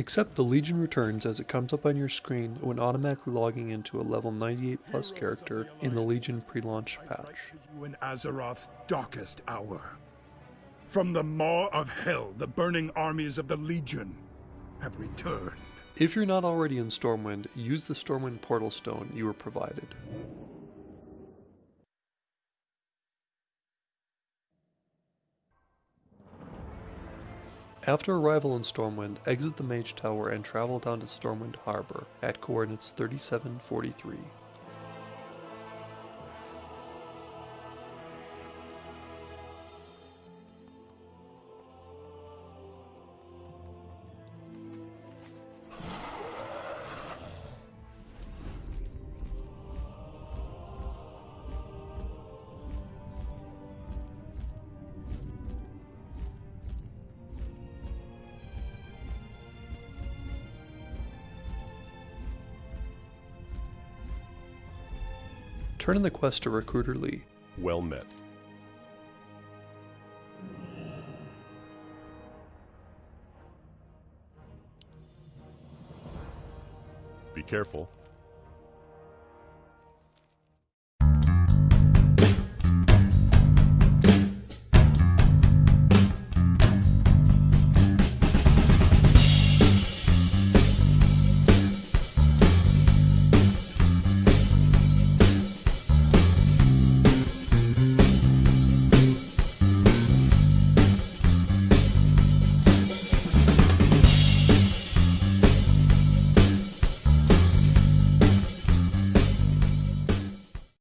Accept the Legion returns as it comes up on your screen when automatically logging into a level 98 plus character in the Legion pre-launch patch. You in Azeroth's darkest hour. From the maw of hell, the burning armies of the Legion have returned. If you're not already in Stormwind, use the Stormwind Portal Stone you were provided. After arrival in Stormwind, exit the Mage Tower and travel down to Stormwind Harbor at coordinates 3743. Turn in the quest to Recruiter Lee. Well met. Be careful.